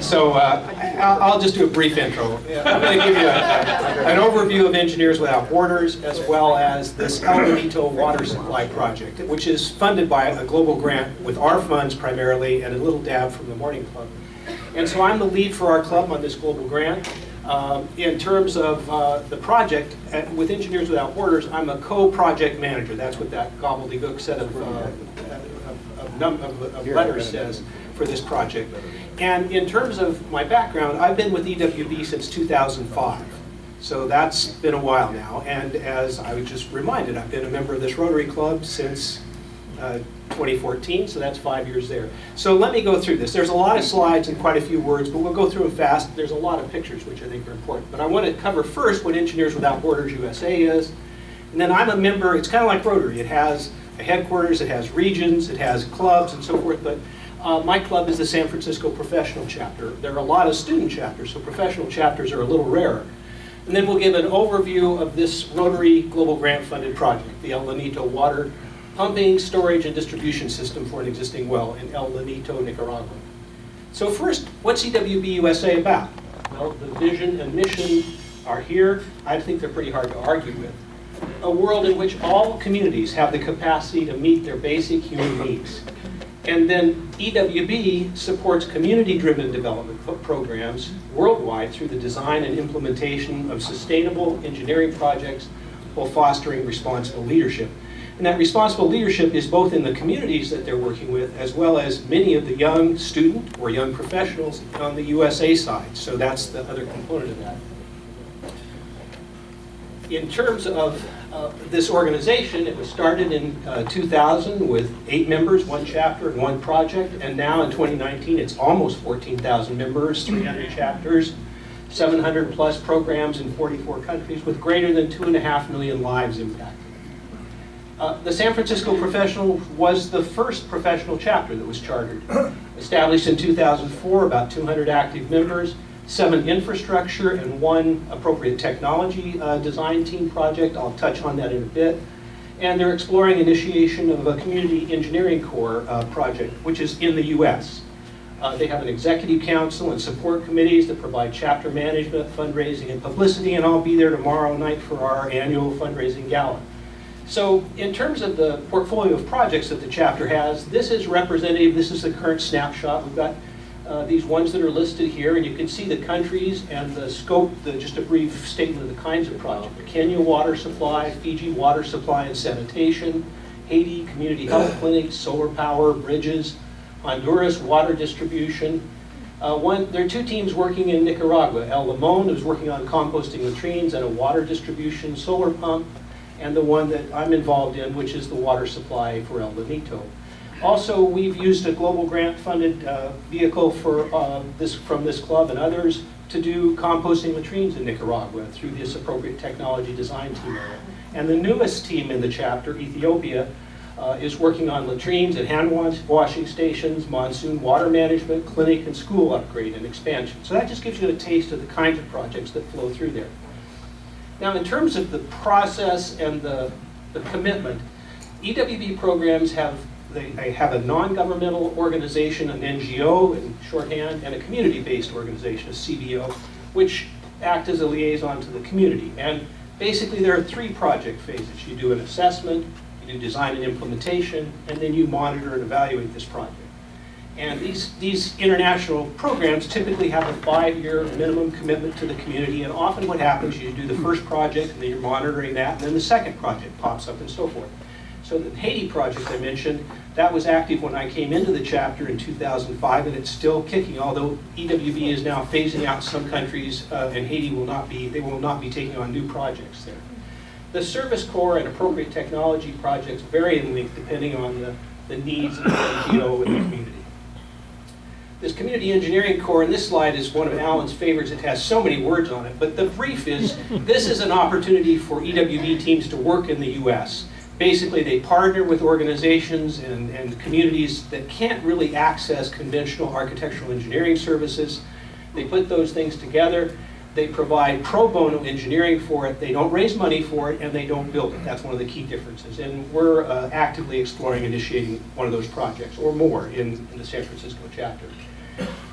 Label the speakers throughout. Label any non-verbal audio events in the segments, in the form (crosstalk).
Speaker 1: So uh, I'll just do a brief intro. I'm going to give you a- an overview of Engineers Without Borders as well as this El Water Supply Project, which is funded by a global grant with our funds primarily and a little dab from the Morning Club. And so I'm the lead for our club on this global grant. Um, In terms of uh, the project, uh, with Engineers Without Borders, I'm a co-project manager. That's what that gobbledygook set of, uh, of- of of of letters says for this project. And in terms of my background, I've been with EWB since 2005. So that's been a while now. And as I was just reminded, I've been a member of this Rotary Club since uh, 2014, so that's five years there. So let me go through this. There's a lot of slides and quite a few words, but we'll go through them fast. There's a lot of pictures, which I think are important. But I want to cover first what Engineers Without Borders USA is. And then I'm a member, it's kind of like Rotary. It has a headquarters, it has regions, it has clubs and so forth. But uh, my club is the San Francisco Professional Chapter. There are a lot of student chapters, so professional chapters are a little rarer. And then we'll give an overview of this Rotary Global Grant funded project, the El Lanito Water Pumping, Storage, and Distribution System for an existing well in El Lanito, Nicaragua. So first, what's EWB USA about? Well, the vision and mission are here. I think they're pretty hard to argue with. A world in which all communities have the capacity to meet their basic human needs. And then EWB supports community-driven development programs worldwide through the design and implementation of sustainable engineering projects while fostering responsible leadership. And that responsible leadership is both in the communities that they're working with as well as many of the young student or young professionals on the USA side. So that's the other component of that. In terms of uh, this organization, it was started in uh, 2000 with eight members, one chapter, and one project. And now in 2019, it's almost 14,000 members, 300 chapters, 700 plus programs in 44 countries with greater than two and a half million lives impacted. Uh, The San Francisco Professional was the first professional chapter that was chartered. (clears throat) Established in 2004, about 200 active members, seven infrastructure and one appropriate technology uh, design team project. I'll touch on that in a bit. And they're exploring initiation of a community engineering corps uh, project, which is in the US. Uh, They have an executive council and support committees that provide chapter management, fundraising, and publicity, and I'll be there tomorrow night for our annual fundraising gala. So in terms of the portfolio of projects that the chapter has, this is representative, this is the current snapshot. We've got uh, these ones that are listed here, and you can see the countries and the scope, the, just a brief statement of the kinds of projects. Kenya water supply, Fiji water supply and sanitation, Haiti community (clears throat) health clinics, solar power, bridges, Honduras water distribution. Uh, one, there are two teams working in Nicaragua. El Limon is working on composting latrines and a water distribution solar pump, and the one that I'm involved in, which is the water supply for El Lanito. Also, we've used a global grant-funded uh, vehicle for uh, this, from this club and others to do composting latrines in Nicaragua through this appropriate technology design team. And the newest team in the chapter, Ethiopia, uh, is working on latrines and hand washing stations, monsoon water management, clinic and school upgrade and expansion. So that just gives you a taste of the kinds of projects that flow through there. Now, in terms of the process and the, the commitment, EWB programs have, they, they have a non-governmental organization, an NGO in shorthand, and a community-based organization, a CBO, which act as a liaison to the community. And basically, there are three project phases. You do an assessment, you do design and implementation, and then you monitor and evaluate this project. And these, these international programs typically have a five-year minimum commitment to the community, and often what happens, is you do the first project, and then you're monitoring that, and then the second project pops up and so forth. So the Haiti project I mentioned, that was active when I came into the chapter in 2005, and it's still kicking, although EWB is now phasing out some countries, uh, and Haiti will not be, they will not be taking on new projects there. The Service Corps and appropriate technology projects vary in length depending on the, the needs of the NGO and the community. This Community Engineering Corps, and this slide is one of Alan's favorites, it has so many words on it, but the brief is, (laughs) this is an opportunity for EWB teams to work in the US. Basically, they partner with organizations and, and communities that can't really access conventional architectural engineering services. They put those things together. They provide pro bono engineering for it. They don't raise money for it, and they don't build it. That's one of the key differences. And we're uh, actively exploring initiating one of those projects, or more, in, in the San Francisco chapter.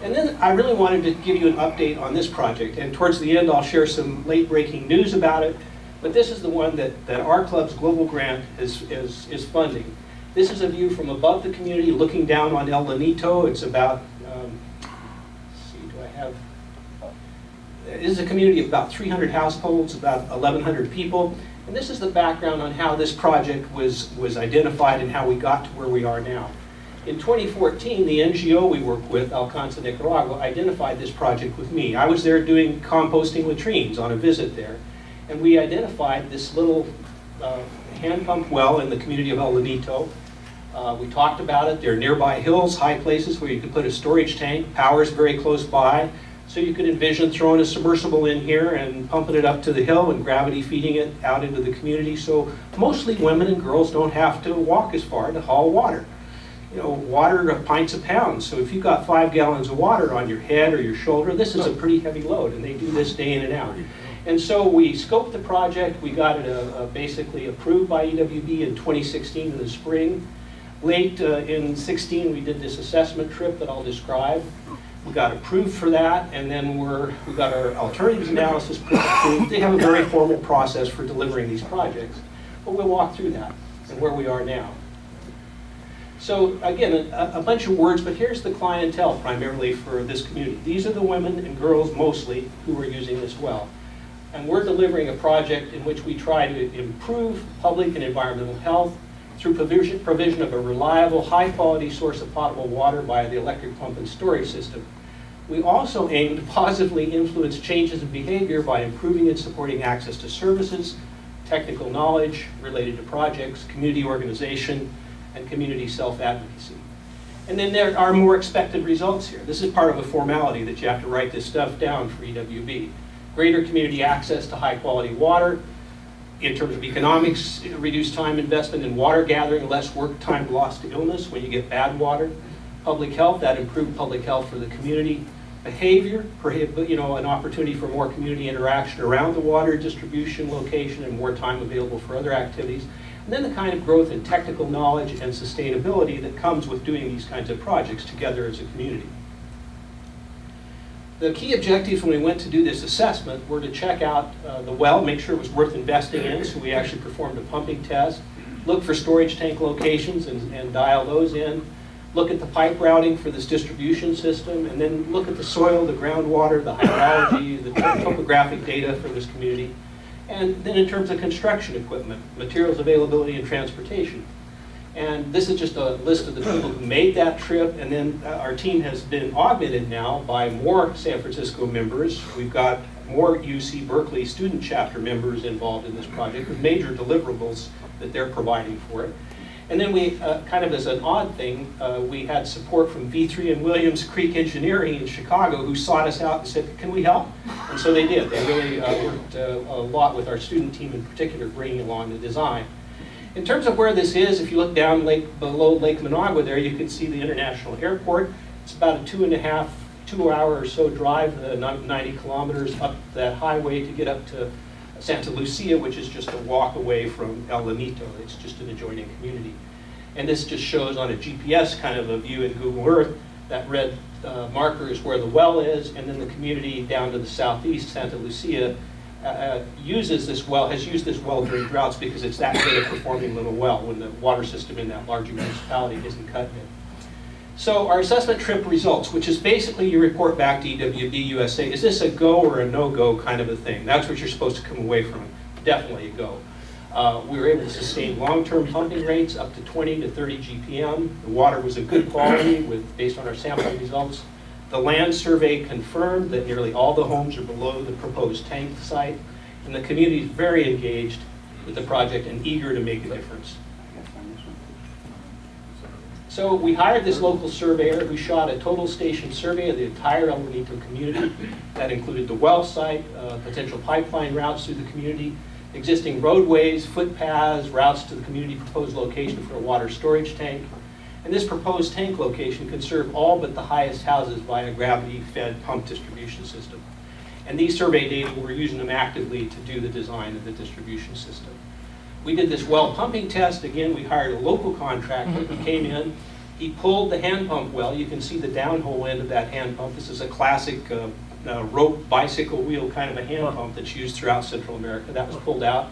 Speaker 1: And then I really wanted to give you an update on this project. And towards the end, I'll share some late-breaking news about it. But this is the one that, that our club's global grant is, is, is funding. This is a view from above the community, looking down on El Lanito. It's about, um, let's see, do I have, this is a community of about 300 households, about 1,100 people. And this is the background on how this project was, was identified and how we got to where we are now. In 2014, the NGO we work with, Alcanza Nicaragua, identified this project with me. I was there doing composting latrines on a visit there. And we identified this little uh, hand pump well in the community of El Lanito. Uh, we talked about it. There are nearby hills, high places where you could put a storage tank. Power is very close by. So you could envision throwing a submersible in here and pumping it up to the hill and gravity feeding it out into the community. So mostly women and girls don't have to walk as far to haul water. You know, water are pints a pound. So if you've got five gallons of water on your head or your shoulder, this is a pretty heavy load. And they do this day in and out. And so we scoped the project. We got it uh, uh, basically approved by EWB in 2016 in the spring. Late uh, in 16, we did this assessment trip that I'll describe. We got approved for that, and then we're, we got our alternatives analysis approved. They have a very formal process for delivering these projects. But we'll walk through that and where we are now. So again, a, a bunch of words, but here's the clientele primarily for this community. These are the women and girls mostly who are using this well. And we're delivering a project in which we try to improve public and environmental health through provision, provision of a reliable, high-quality source of potable water via the electric pump and storage system. We also aim to positively influence changes in behavior by improving and supporting access to services, technical knowledge related to projects, community organization, and community self-advocacy. And then there are more expected results here. This is part of a formality that you have to write this stuff down for EWB. Greater community access to high-quality water, in terms of economics, reduced time investment in water gathering, less work time lost to illness when you get bad water. Public health, that improved public health for the community. Behavior, you know, an opportunity for more community interaction around the water distribution location and more time available for other activities. And then the kind of growth in technical knowledge and sustainability that comes with doing these kinds of projects together as a community. The key objectives when we went to do this assessment were to check out uh, the well, make sure it was worth investing in, so we actually performed a pumping test, look for storage tank locations and, and dial those in, look at the pipe routing for this distribution system, and then look at the soil, the groundwater, the hydrology, the topographic data for this community. And then in terms of construction equipment, materials availability and transportation. And this is just a list of the people who made that trip, and then uh, our team has been augmented now by more San Francisco members. We've got more UC Berkeley student chapter members involved in this project with major deliverables that they're providing for it. And then we, uh, kind of as an odd thing, uh, we had support from V3 and Williams Creek Engineering in Chicago who sought us out and said, can we help? And so they did. They really uh, worked uh, a lot with our student team in particular, bringing along the design. In terms of where this is, if you look down lake, below Lake Managua there, you can see the international airport. It's about a two and a half, two hour or so drive, uh, 90 kilometers up that highway to get up to Santa Lucia, which is just a walk away from El Lanito. It's just an adjoining community. And this just shows on a GPS kind of a view in Google Earth, that red uh, marker is where the well is, and then the community down to the southeast, Santa Lucia, uh, uh, uses this well, has used this well during droughts because it's that good a performing little well when the water system in that larger municipality isn't cut in. So our assessment trip results, which is basically you report back to EWB USA, is this a go or a no-go kind of a thing? That's what you're supposed to come away from. Definitely a go. Uh, we were able to sustain long-term pumping rates up to 20 to 30 GPM. The water was of good quality with, based on our sampling results. The land survey confirmed that nearly all the homes are below the proposed tank site, and the community is very engaged with the project and eager to make a difference. So we hired this local surveyor who shot a total station survey of the entire El community. That included the well site, uh, potential pipeline routes through the community, existing roadways, footpaths, routes to the community proposed location for a water storage tank, and this proposed tank location could serve all but the highest houses via a gravity-fed pump distribution system. And these survey data, we're using them actively to do the design of the distribution system. We did this well pumping test. Again, we hired a local contractor. He came in, he pulled the hand pump well. You can see the downhole end of that hand pump. This is a classic uh, uh, rope bicycle wheel kind of a hand pump that's used throughout Central America. That was pulled out.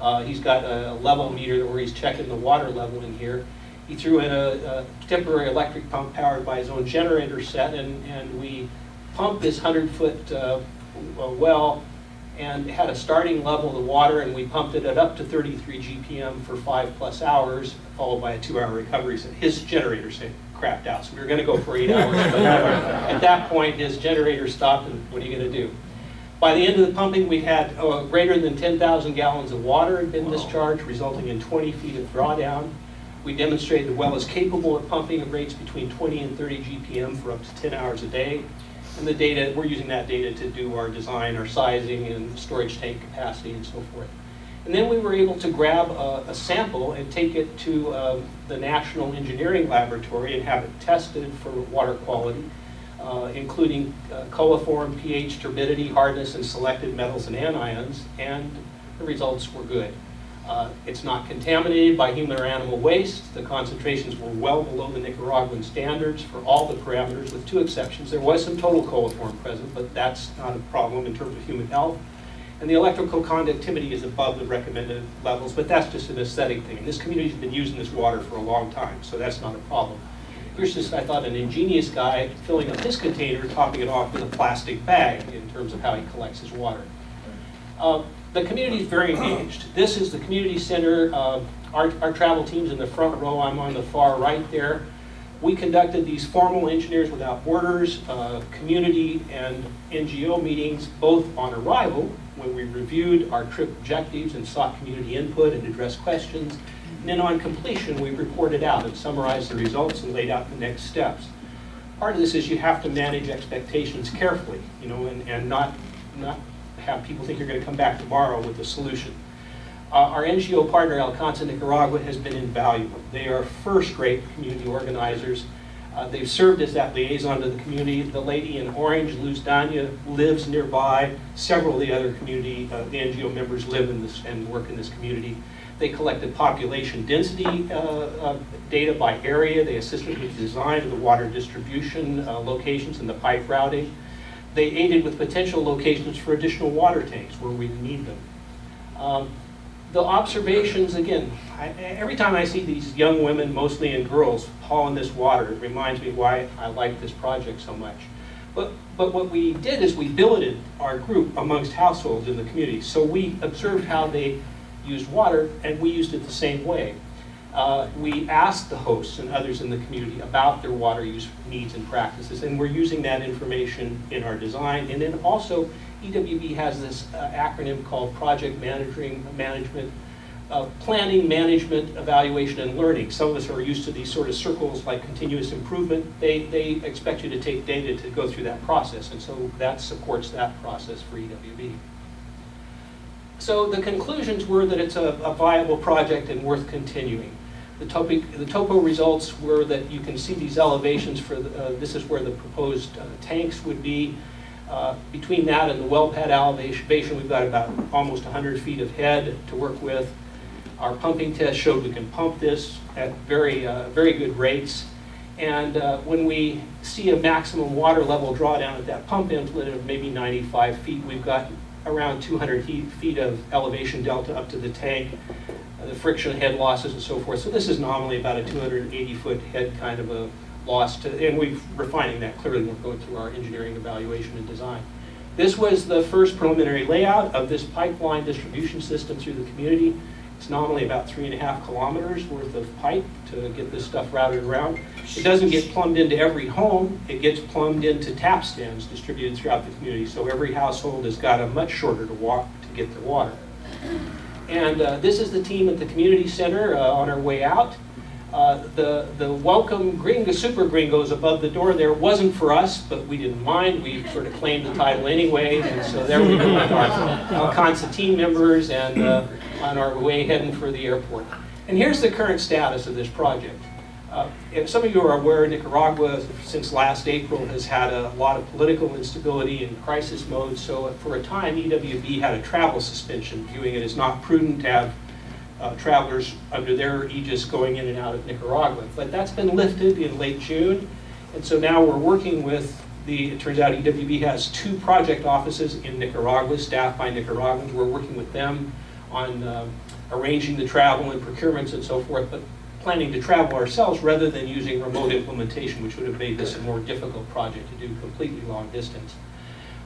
Speaker 1: Uh, he's got a level meter where he's checking the water level in here. He threw in a, a temporary electric pump powered by his own generator set, and, and we pumped this 100-foot uh, well and had a starting level of the water, and we pumped it at up to 33 GPM for five plus hours, followed by a two-hour recovery. So his generator said crapped out, so we were going to go for eight hours. But at that point, his generator stopped, and what are you going to do? By the end of the pumping, we had uh, greater than 10,000 gallons of water had been discharged, resulting in 20 feet of drawdown. We demonstrated the well is capable of pumping at rates between 20 and 30 GPM for up to 10 hours a day. And the data, we're using that data to do our design, our sizing, and storage tank capacity, and so forth. And then we were able to grab a, a sample and take it to um, the National Engineering Laboratory and have it tested for water quality, uh, including uh, coliform, pH, turbidity, hardness, and selected metals and anions, and the results were good. Uh, it's not contaminated by human or animal waste. The concentrations were well below the Nicaraguan standards for all the parameters, with two exceptions. There was some total coliform present, but that's not a problem in terms of human health. And the electrical conductivity is above the recommended levels, but that's just an aesthetic thing. And this community's been using this water for a long time, so that's not a problem. Here's just, I thought, an ingenious guy filling up his container, topping it off with a plastic bag in terms of how he collects his water. Uh, the community is very engaged. This is the community center. Uh, our, our travel team's in the front row. I'm on the far right there. We conducted these formal Engineers Without Borders, uh, community and NGO meetings, both on arrival, when we reviewed our trip objectives and sought community input and addressed questions. And then on completion, we reported out and summarized the results and laid out the next steps. Part of this is you have to manage expectations carefully, you know, and, and not, not people think you're going to come back tomorrow with a solution. Uh, our NGO partner, Alcanza Nicaragua, has been invaluable. They are first-rate community organizers. Uh, they've served as that liaison to the community. The lady in orange, Luz Danya, lives nearby. Several of the other community, uh, the NGO members live in this and work in this community. They collected population density uh, uh, data by area. They assisted with the design of the water distribution uh, locations and the pipe routing they aided with potential locations for additional water tanks where we need them. Um, the observations, again, I, every time I see these young women, mostly and girls, hauling this water, it reminds me why I like this project so much. But, but what we did is we billeted our group amongst households in the community. So we observed how they used water, and we used it the same way uh, we asked the hosts and others in the community about their water use needs and practices, and we're using that information in our design. And then also, EWB has this uh, acronym called Project Managing, Management, uh, Planning, Management, Evaluation, and Learning. Some of us are used to these sort of circles like continuous improvement. They, they expect you to take data to go through that process, and so that supports that process for EWB. So the conclusions were that it's a, a viable project and worth continuing. The, topic, the topo results were that you can see these elevations for, the, uh, this is where the proposed uh, tanks would be. Uh, between that and the well pad elevation, we've got about almost 100 feet of head to work with. Our pumping test showed we can pump this at very, uh, very good rates. And uh, when we see a maximum water level drawdown at that pump inlet of maybe 95 feet, we've got around 200 feet of elevation delta up to the tank the friction head losses and so forth. So this is nominally about a 280 foot head kind of a loss to, and we're refining that clearly we're going through our engineering evaluation and design. This was the first preliminary layout of this pipeline distribution system through the community. It's nominally about three and a half kilometers worth of pipe to get this stuff routed around. It doesn't get plumbed into every home. It gets plumbed into tap stands distributed throughout the community. So every household has got a much shorter to walk to get their water. And uh, this is the team at the community center uh, on our way out. Uh, the, the welcome gringo, super gringos above the door there wasn't for us, but we didn't mind. We sort of claimed the title anyway, and so there we go with our team members and uh, on our way heading for the airport. And here's the current status of this project. Uh, If some of you are aware, Nicaragua, since last April, has had a lot of political instability and crisis mode, so for a time, EWB had a travel suspension, viewing it as not prudent to have uh, travelers under their aegis going in and out of Nicaragua. But that's been lifted in late June, and so now we're working with the, it turns out EWB has two project offices in Nicaragua, staffed by Nicaraguans. We're working with them on um, arranging the travel and procurements and so forth, but planning to travel ourselves rather than using remote implementation, which would have made this a more difficult project to do completely long distance.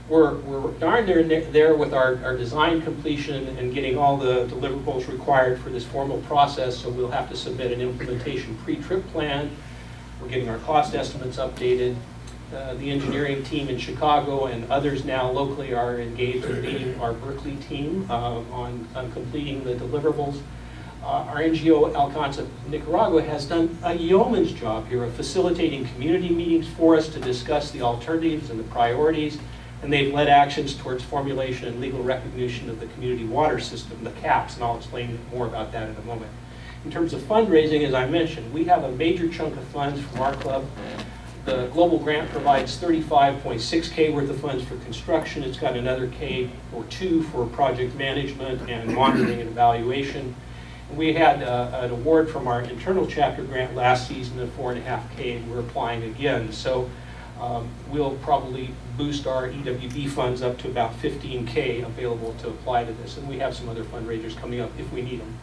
Speaker 1: We're, we're darn near there with our, our design completion and getting all the deliverables required for this formal process, so we'll have to submit an implementation pre-trip plan. We're getting our cost estimates updated. Uh, The engineering team in Chicago and others now locally are engaged in our Berkeley team uh, on, on completing the deliverables. Uh, Our NGO Alcanza Nicaragua has done a yeoman's job here of facilitating community meetings for us to discuss the alternatives and the priorities, and they've led actions towards formulation and legal recognition of the community water system, the CAPS, and I'll explain more about that in a moment. In terms of fundraising, as I mentioned, we have a major chunk of funds from our club. The global grant provides 35.6K worth of funds for construction. It's got another K or two for project management and monitoring and evaluation. We had uh, an award from our internal chapter grant last season of four and a half K, and we're applying again. So um, we'll probably boost our EWB funds up to about 15K available to apply to this, and we have some other fundraisers coming up if we need them.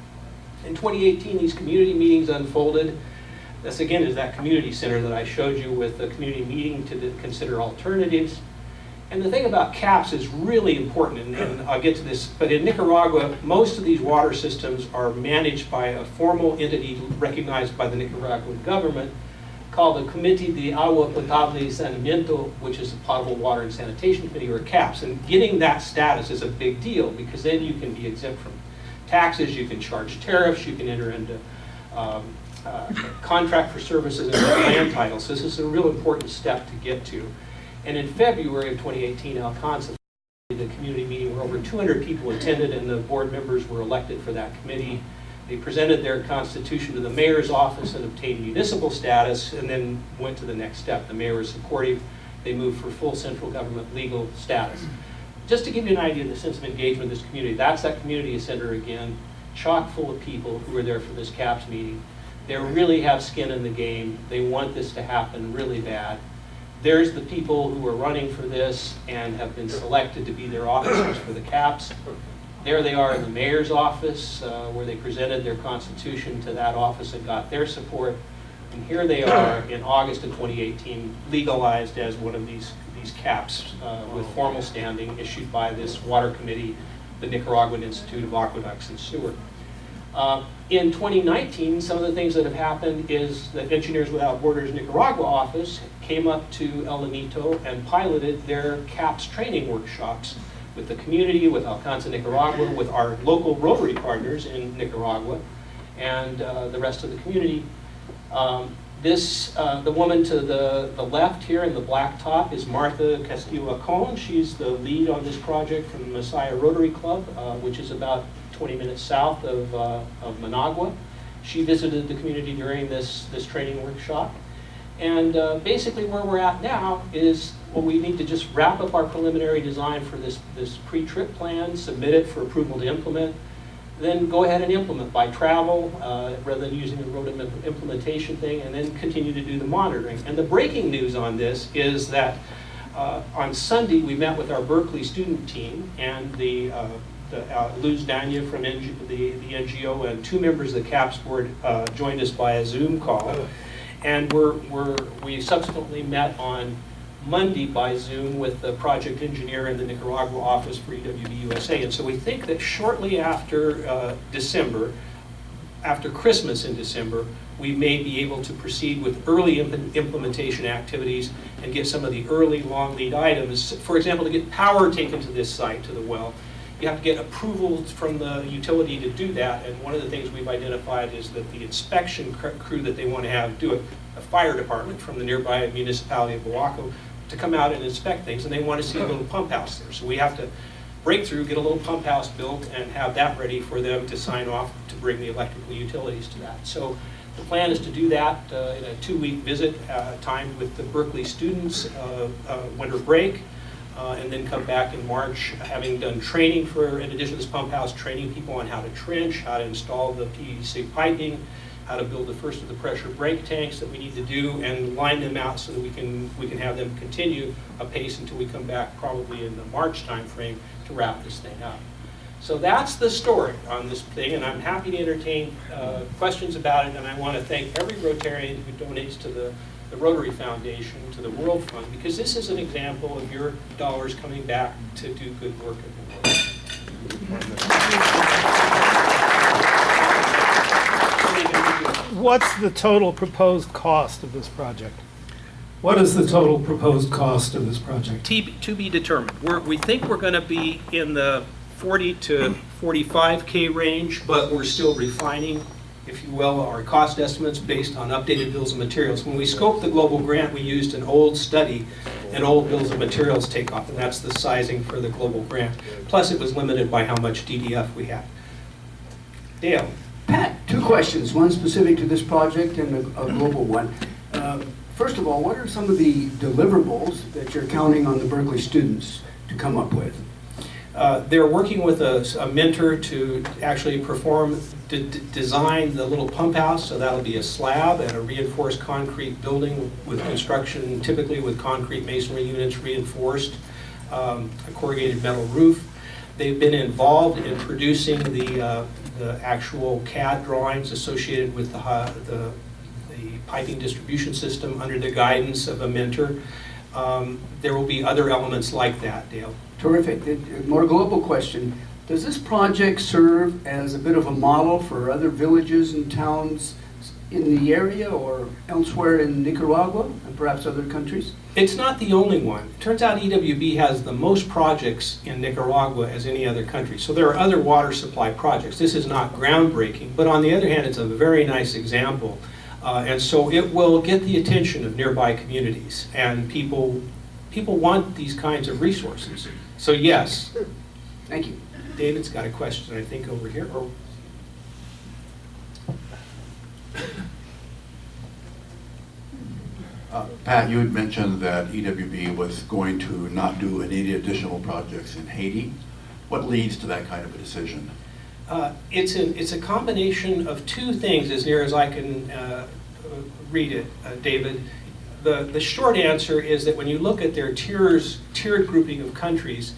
Speaker 1: In 2018, these community meetings unfolded. This again is that community center that I showed you with the community meeting to consider alternatives. And the thing about CAPS is really important, and, and I'll get to this, but in Nicaragua, most of these water systems are managed by a formal entity recognized by the Nicaraguan government called the Committee de Agua Potable y Saneamiento, which is the Potable Water and Sanitation Committee, or CAPS. And getting that status is a big deal, because then you can be exempt from taxes, you can charge tariffs, you can enter into um, uh, contract for services and land titles. This is a real important step to get to. And in February of 2018, Alcanza, the community meeting where over 200 people attended and the board members were elected for that committee. They presented their constitution to the mayor's office and obtained municipal status and then went to the next step. The mayor was supportive. They moved for full central government legal status. Just to give you an idea of the sense of engagement of this community, that's that community center again, chock full of people who were there for this CAPS meeting. They really have skin in the game. They want this to happen really bad. There's the people who are running for this and have been selected to be their officers for the CAPS. There they are in the mayor's office, uh, where they presented their constitution to that office and got their support. And here they are in August of 2018, legalized as one of these, these CAPS uh, with formal standing issued by this water committee, the Nicaraguan Institute of Aqueducts and Sewer. Uh, In 2019, some of the things that have happened is the Engineers Without Borders Nicaragua office came up to El Lanito and piloted their CAPS training workshops with the community, with Alcanza Nicaragua, with our local Rotary partners in Nicaragua, and uh, the rest of the community. Um, This, uh, the woman to the, the left here in the black top is Martha Castillo Acon. She's the lead on this project from the Masaya Rotary Club, uh, which is about 20 minutes south of, uh, of Managua. She visited the community during this, this training workshop. And uh, basically where we're at now is, well, we need to just wrap up our preliminary design for this, this pre-trip plan, submit it for approval to implement, then go ahead and implement by travel, uh, rather than using the road implementation thing, and then continue to do the monitoring. And the breaking news on this is that uh, on Sunday, we met with our Berkeley student team and the, uh, the uh, Luz Danya from NG, the, the NGO and two members of the CAPS board uh, joined us by a Zoom call. And we're, we're, we subsequently met on Monday by Zoom with the project engineer in the Nicaragua office for EWB USA. And so we think that shortly after uh, December, after Christmas in December, we may be able to proceed with early imp- implementation activities and get some of the early long lead items. For example, to get power taken to this site, to the well, you have to get approval from the utility to do that. And one of the things we've identified is that the inspection crew that they want to have do it, a fire department from the nearby municipality of Boaco, to come out and inspect things, and they want to see a little pump house there. So we have to break through, get a little pump house built, and have that ready for them to sign off to bring the electrical utilities to that. So The plan is to do that uh, in a two-week visit uh, timed with the Berkeley students, uh, uh, winter break, and then come back in March, having done training for, in addition to this pump house, training people on how to trench, how to install the PVC piping, how to build the first of the pressure break tanks that we need to do, and line them out so that we can, we can have them continue a pace until we come back probably in the March timeframe to wrap this thing up. So that's the story on this thing, and I'm happy to entertain uh, questions about it, and I want to thank every Rotarian who donates to the, the Rotary Foundation, to the World Fund, because this is an example of your dollars coming back to do good work in the world.
Speaker 2: What's the total proposed cost of this project?
Speaker 3: What is the total proposed cost of this project?
Speaker 1: To to be determined. We're, we think we're going to be in the 40 to 45K range, but we're still refining, if you will, our cost estimates based on updated bills of materials. When we scoped the global grant, we used an old study, an old bills of materials takeoff, and that's the sizing for the global grant. Plus, it was limited by how much DDF we had. Dale?
Speaker 4: Pat, two questions, one specific to this project and a a global one. Um, First of all, what are some of the deliverables that you're counting on the Berkeley students to come up with?
Speaker 1: Uh, They're working with a a mentor to actually perform, d- d- design the little pump house, so that'll be a slab and a reinforced concrete building with construction, typically with concrete masonry units reinforced, um, a corrugated metal roof. They've been involved in producing the, uh, the actual CAD drawings associated with the, hi- the the piping distribution system under the guidance of a mentor. Um, There will be other elements like that, Dale.
Speaker 4: Terrific. More global question. Does this project serve as a bit of a model for other villages and towns in the area or elsewhere in Nicaragua and perhaps other countries?
Speaker 1: It's not the only one. It turns out EWB has the most projects in Nicaragua as any other country. So there are other water supply projects. This is not groundbreaking, but on the other hand, it's a very nice example. Uh, and so it will get the attention of nearby communities, and people people want these kinds of resources. So yes,
Speaker 4: Thank you.
Speaker 1: David's got a question, I think, over here. Or
Speaker 5: Uh, Pat, you had mentioned that EWB was going to not do any additional projects in Haiti. What leads to that kind of a decision?
Speaker 1: Uh, It's a, it's a combination of two things, as near as I can uh, uh, read it, uh, David. The, the short answer is that when you look at their tiers, tiered grouping of countries,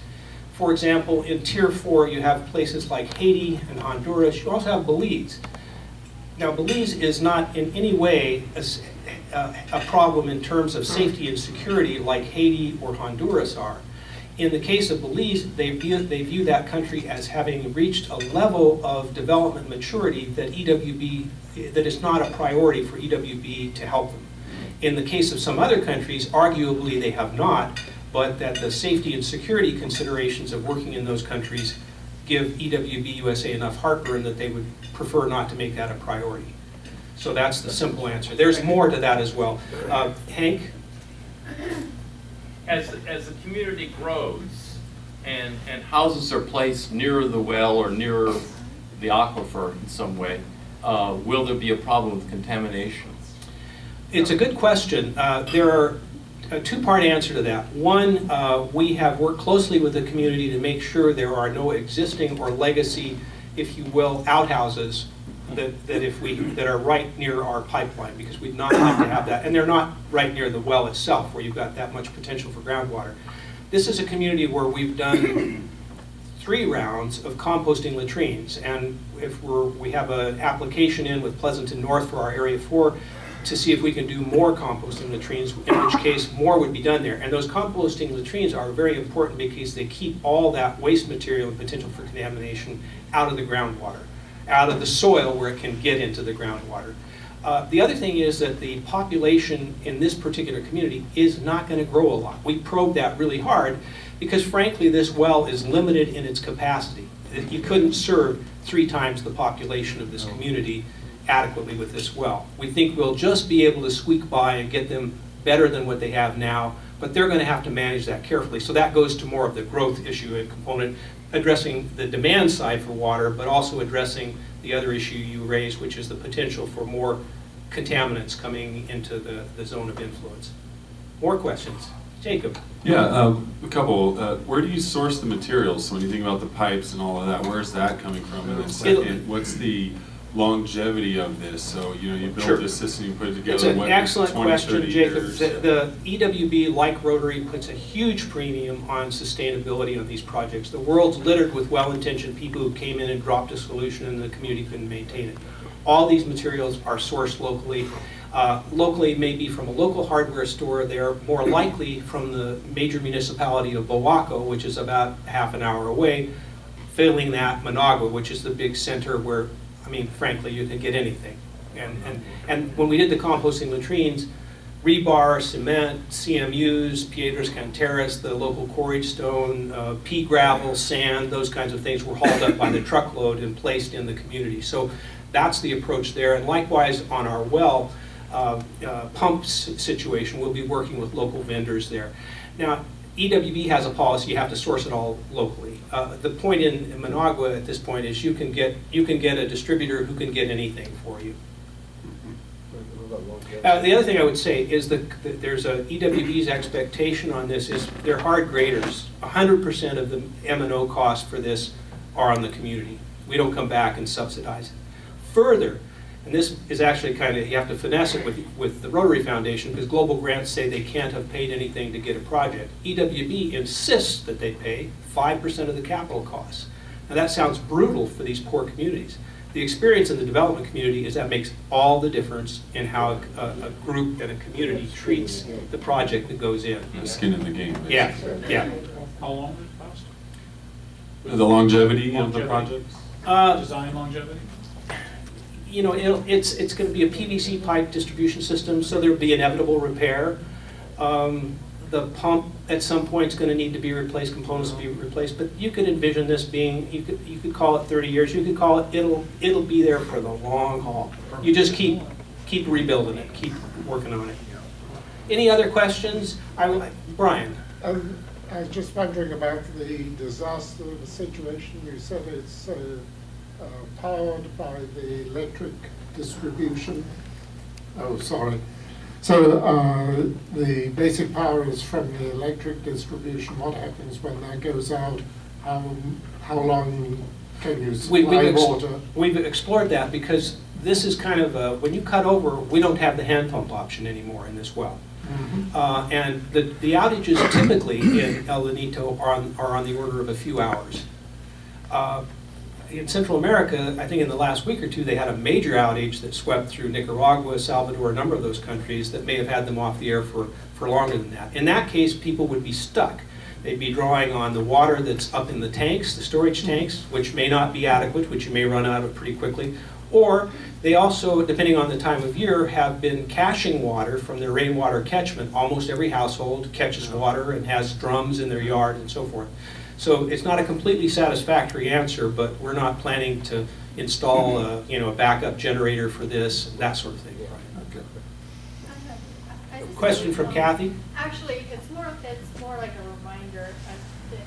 Speaker 1: for example, in Tier 4, you have places like Haiti and Honduras. You also have Belize. Now, Belize is not in any way a problem in terms of safety and security like Haiti or Honduras are. In the case of Belize, they view, they view that country as having reached a level of development maturity that EWB, that is not a priority for EWB to help them. In the case of some other countries, arguably they have not, but that the safety and security considerations of working in those countries give EWB USA enough heartburn that they would prefer not to make that a priority. So that's the simple answer. There's more to that as well. Uh, Hank?
Speaker 6: as, as the community grows and, and houses are placed nearer the well or nearer the aquifer in some way, uh, will there be a problem with contamination?
Speaker 1: It's a good question. Uh, There are a two-part answer to that. One, uh, we have worked closely with the community to make sure there are no existing or legacy, if you will, outhouses that, that if we, that are right near our pipeline, because we'd not like to have that. And they're not right near the well itself, where you've got that much potential for groundwater. This is a community where we've done three rounds of composting latrines. And if we're, we have an application in with Pleasanton North for our Area 4 to see if we can do more composting latrines, in which case more would be done there. And those composting latrines are very important because they keep all that waste material and potential for contamination out of the groundwater, out of the soil where it can get into the groundwater. Uh, The other thing is that the population in this particular community is not going to grow a lot. We probed that really hard because frankly, this well is limited in its capacity. You couldn't serve three times the population of this community adequately with this well. We think we'll just be able to squeak by and get them better than what they have now, but they're going to have to manage that carefully. So that goes to more of the growth issue and component, addressing the demand side for water, but also addressing the other issue you raised, which is the potential for more contaminants coming into the, the zone of influence. More questions? Jacob?
Speaker 7: Yeah, um, a couple. Uh, where do you source the materials? So when you think about the pipes and all of that, where's that coming from? And then second, what's the longevity of this? So, you know, you
Speaker 1: Sure.
Speaker 7: build this system, you put it together.
Speaker 1: It's
Speaker 7: together,
Speaker 1: an
Speaker 7: what,
Speaker 1: excellent
Speaker 7: 20,
Speaker 1: question, Jacob. The the EWB, like Rotary, puts a huge premium on sustainability of these projects. The world's littered with well-intentioned people who came in and dropped a solution and the community couldn't maintain it. All these materials are sourced locally. Uh, Locally, maybe from a local hardware store, they're more likely from the major municipality of Boaco, which is about half an hour away, failing that, Managua, which is the big center where, I mean, frankly, you can get anything. And, and, and when we did the composting latrines, rebar, cement, CMUs, Piedras Canteras, the local quarried stone, uh, pea gravel, sand, those kinds of things were hauled up by the truckload and placed in the community. So that's the approach there. And likewise, on our well uh, uh, pump s- situation, we'll be working with local vendors there. Now, EWB has a policy, you have to source it all locally. Uh, The point in in Managua at this point is you can get, you can get a distributor who can get anything for you. Uh, The other thing I would say is that that there's a, EWB's expectation on this is they're hard graders. hundred percent of the M and O costs for this are on the community. We don't come back and subsidize it. Further, and this is actually kind of, you have to finesse it with, with the Rotary Foundation, because global grants say they can't have paid anything to get a project. EWB insists that they pay five percent of the capital costs. Now, that sounds brutal for these poor communities. The experience in the development community is that makes all the difference in how a, a group and a community treats the project that goes in.
Speaker 7: The Skin in the game. basically.
Speaker 1: Yeah, yeah.
Speaker 8: How long would it cost?
Speaker 7: The longevity of the
Speaker 8: Longevity.
Speaker 7: project?
Speaker 1: Uh,
Speaker 8: Design longevity?
Speaker 1: You know, it's, it's gonna be a PVC pipe distribution system, so there'll be inevitable repair. Um, The pump at some point is gonna need to be replaced, components will be replaced, but you could envision this being, you could, you could call it thirty years, you could call it, it'll, it'll be there for the long haul. You just keep, keep rebuilding it, keep working on it. Any other questions? I, Brian?
Speaker 9: Um, I was just wondering about the disaster situation. You said it's uh, uh, powered by the electric distribution. Oh, sorry. So uh, the basic power is from the electric distribution. What happens when that goes out? How, how long can you
Speaker 1: We- we've
Speaker 9: water?
Speaker 1: We've explored that because this is kind of, a- when you cut over, we don't have the hand pump option anymore in this well. Uh, And the the outages typically in El Lanito are on, are on the order of a few hours. Uh, In Central America, I think in the last week or two, they had a major outage that swept through Nicaragua, Salvador, a number of those countries that may have had them off the air for, for longer than that. In that case, people would be stuck. They'd be drawing on the water that's up in the tanks, the storage mm-hmm. tanks, which may not be adequate, which you may run out of pretty quickly. Or they also, depending on the time of year, have been caching water from their rainwater catchment. Almost every household catches water and has drums in their yard and so forth. So it's not a completely satisfactory answer, but we're not planning to install, a, you know, a backup generator for this, that sort of thing.
Speaker 10: I just-
Speaker 1: Question from Kathy?
Speaker 10: Actually, it's more, it's more like a reminder,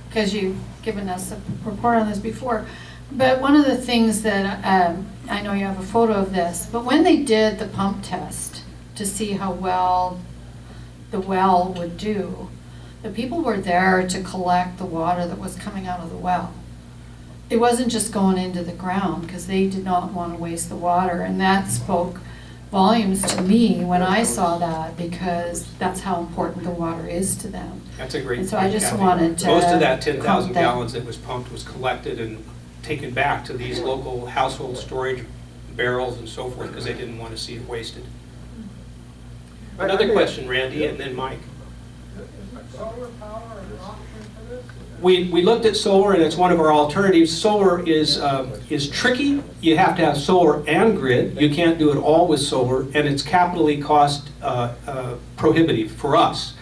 Speaker 11: because you've given us a report on this before. But one of the things that, um, I know you have a photo of this, but when they did the pump test to see how well the well would do, the people were there to collect the water that was coming out of the well. It wasn't just going into the ground, because they did not want to waste the water, and that spoke volumes to me when I saw that, because that's how important the water is to them.
Speaker 1: That's a great
Speaker 11: And
Speaker 1: point,
Speaker 11: so I just
Speaker 1: Kathy.
Speaker 11: wanted to
Speaker 1: Most of that 10,000 gallons that was pumped was collected and taken back to these local household storage barrels and so forth, because they didn't want to see it wasted. Another question, Randy, and then Mike. We, we looked at solar, and it's one of our alternatives. Solar is, um, is tricky. You have to have solar and grid. You can't do it all with solar, and it's capitally cost uh, uh, prohibitive for us.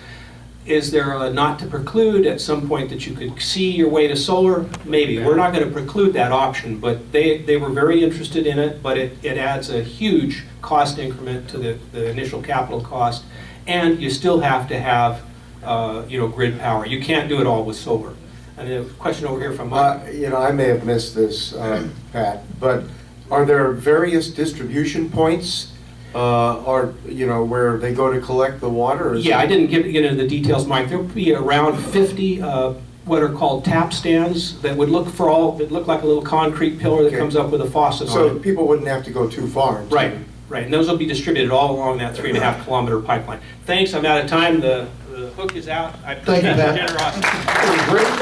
Speaker 1: Is there a not to preclude at some point that you could see your way to solar? Maybe. We're not going to preclude that option, but they, they were very interested in it, but it, it adds a huge cost increment to the, the initial capital cost, and you still have to have, uh, you know, grid power. You can't do it all with solar. And a question over here from
Speaker 12: Uh,
Speaker 1: Mike.
Speaker 12: You know, I may have missed this, uh, Pat, but are there various distribution points uh, or, you know, where they go to collect the water?
Speaker 1: Yeah, I didn't get get into the details, Mike. There'll be around 50 uh, what are called tap stands that would look for all, that look like a little concrete pillar that
Speaker 12: Okay.
Speaker 1: comes up with a faucet on
Speaker 12: So people wouldn't have to go too far?
Speaker 1: Right, right, and those will be distributed all along that three and a half kilometer pipeline. Thanks, I'm out of time, the the hook is out. I
Speaker 12: Thank you,
Speaker 1: appreciate your generosity.
Speaker 12: Great job.